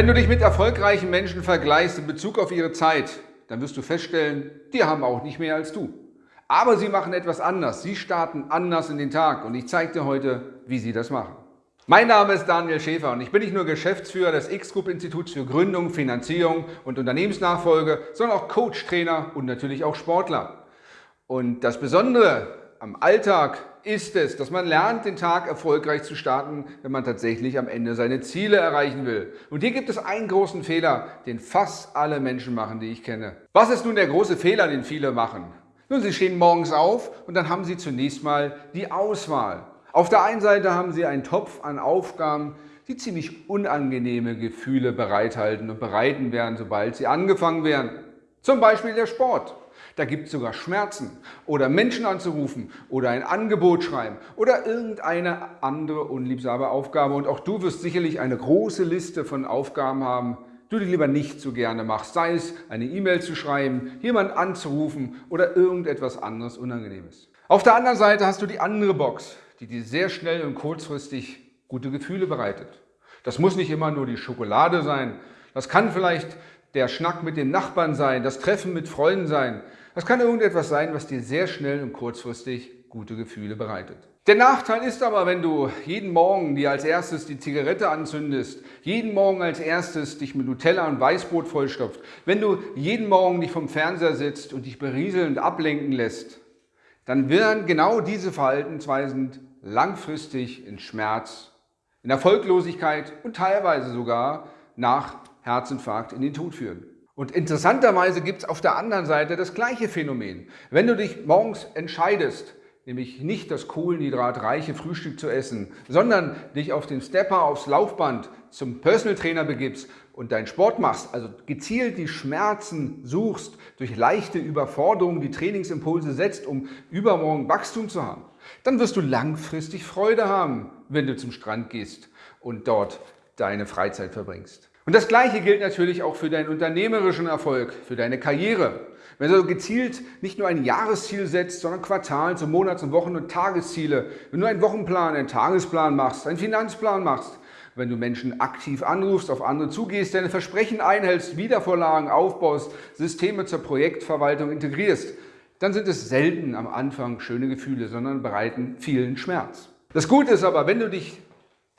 Wenn du dich mit erfolgreichen Menschen vergleichst in Bezug auf ihre Zeit, dann wirst du feststellen, die haben auch nicht mehr als du. Aber sie machen etwas anders. Sie starten anders in den Tag und ich zeige dir heute, wie sie das machen. Mein Name ist Daniel Schäfer und ich bin nicht nur Geschäftsführer des X-Group Instituts für Gründung, Finanzierung und Unternehmensnachfolge, sondern auch Coach, Trainer und natürlich auch Sportler. Und das Besondere am Alltag ist es, dass man lernt, den Tag erfolgreich zu starten, wenn man tatsächlich am Ende seine Ziele erreichen will. Und hier gibt es einen großen Fehler, den fast alle Menschen machen, die ich kenne. Was ist nun der große Fehler, den viele machen? Nun, sie stehen morgens auf und dann haben sie zunächst mal die Auswahl. Auf der einen Seite haben sie einen Topf an Aufgaben, die ziemlich unangenehme Gefühle bereithalten und bereiten werden, sobald sie angefangen werden. Zum Beispiel der Sport. Da gibt es sogar Schmerzen oder Menschen anzurufen oder ein Angebot schreiben oder irgendeine andere unliebsame Aufgabe. Und auch du wirst sicherlich eine große Liste von Aufgaben haben, die du lieber nicht so gerne machst. Sei es eine E-Mail zu schreiben, jemanden anzurufen oder irgendetwas anderes Unangenehmes. Auf der anderen Seite hast du die andere Box, die dir sehr schnell und kurzfristig gute Gefühle bereitet. Das muss nicht immer nur die Schokolade sein. Das kann vielleicht der Schnack mit dem Nachbarn sein, das Treffen mit Freunden sein. Das kann irgendetwas sein, was dir sehr schnell und kurzfristig gute Gefühle bereitet. Der Nachteil ist aber, wenn du jeden Morgen dir als erstes die Zigarette anzündest, jeden Morgen als erstes dich mit Nutella und Weißbrot vollstopft, wenn du jeden Morgen dich vom Fernseher sitzt und dich berieselnd ablenken lässt, dann werden genau diese Verhaltensweisen langfristig in Schmerz, in Erfolglosigkeit und teilweise sogar nach Herzinfarkt in den Tod führen. Und interessanterweise gibt es auf der anderen Seite das gleiche Phänomen. Wenn du dich morgens entscheidest, nämlich nicht das kohlenhydratreiche Frühstück zu essen, sondern dich auf den Stepper, aufs Laufband zum Personal Trainer begibst und deinen Sport machst, also gezielt die Schmerzen suchst, durch leichte Überforderung die Trainingsimpulse setzt, um übermorgen Wachstum zu haben, dann wirst du langfristig Freude haben, wenn du zum Strand gehst und dort deine Freizeit verbringst. Und das Gleiche gilt natürlich auch für deinen unternehmerischen Erfolg, für deine Karriere. Wenn du gezielt nicht nur ein Jahresziel setzt, sondern Quartals- und Monats- und Wochen- und Tagesziele, wenn du einen Wochenplan, einen Tagesplan machst, einen Finanzplan machst, wenn du Menschen aktiv anrufst, auf andere zugehst, deine Versprechen einhältst, Wiedervorlagen aufbaust, Systeme zur Projektverwaltung integrierst, dann sind es selten am Anfang schöne Gefühle, sondern bereiten vielen Schmerz. Das Gute ist aber, wenn du dich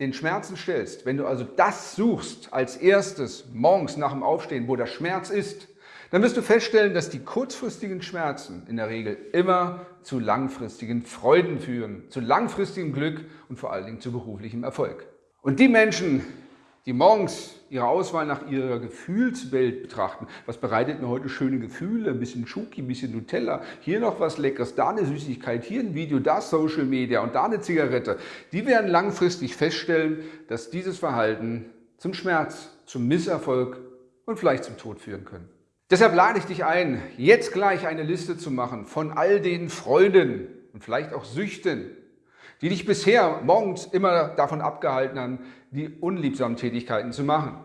den Schmerzen stellst, wenn du also das suchst als erstes morgens nach dem Aufstehen, wo der Schmerz ist, dann wirst du feststellen, dass die kurzfristigen Schmerzen in der Regel immer zu langfristigen Freuden führen, zu langfristigem Glück und vor allen Dingen zu beruflichem Erfolg. Und die Menschen, die morgens ihre Auswahl nach ihrer Gefühlswelt betrachten. Was bereitet mir heute schöne Gefühle? Ein bisschen Schoki, ein bisschen Nutella, hier noch was Leckeres, da eine Süßigkeit, hier ein Video, da Social Media und da eine Zigarette. Die werden langfristig feststellen, dass dieses Verhalten zum Schmerz, zum Misserfolg und vielleicht zum Tod führen können. Deshalb lade ich dich ein, jetzt gleich eine Liste zu machen von all den Freuden und vielleicht auch Süchten, die dich bisher morgens immer davon abgehalten haben, die unliebsamen Tätigkeiten zu machen.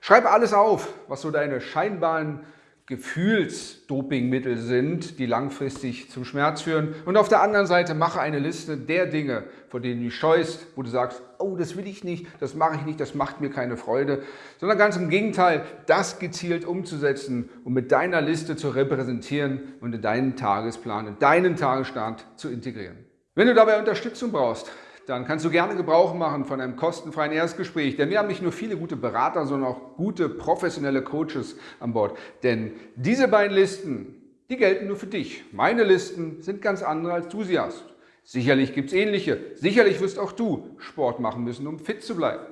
Schreib alles auf, was so deine scheinbaren Gefühlsdopingmittel sind, die langfristig zum Schmerz führen. Und auf der anderen Seite mache eine Liste der Dinge, vor denen du scheust, wo du sagst, oh, das will ich nicht, das mache ich nicht, das macht mir keine Freude, sondern ganz im Gegenteil, das gezielt umzusetzen und mit deiner Liste zu repräsentieren und in deinen Tagesplan, in deinen Tagesstart zu integrieren. Wenn du dabei Unterstützung brauchst, dann kannst du gerne Gebrauch machen von einem kostenfreien Erstgespräch. Denn wir haben nicht nur viele gute Berater, sondern auch gute professionelle Coaches an Bord. Denn diese beiden Listen, die gelten nur für dich. Meine Listen sind ganz andere, als du sie hast. Sicherlich gibt es ähnliche. Sicherlich wirst auch du Sport machen müssen, um fit zu bleiben.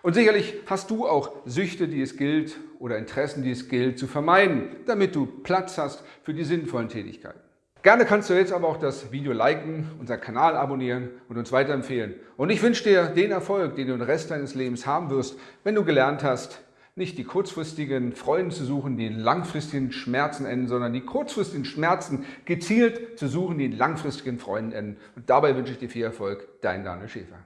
Und sicherlich hast du auch Süchte, die es gilt, oder Interessen, die es gilt, zu vermeiden, damit du Platz hast für die sinnvollen Tätigkeiten. Gerne kannst du jetzt aber auch das Video liken, unseren Kanal abonnieren und uns weiterempfehlen. Und ich wünsche dir den Erfolg, den du den Rest deines Lebens haben wirst, wenn du gelernt hast, nicht die kurzfristigen Freuden zu suchen, die in langfristigen Schmerzen enden, sondern die kurzfristigen Schmerzen gezielt zu suchen, die in langfristigen Freuden enden. Und dabei wünsche ich dir viel Erfolg, dein Daniel Schäfer.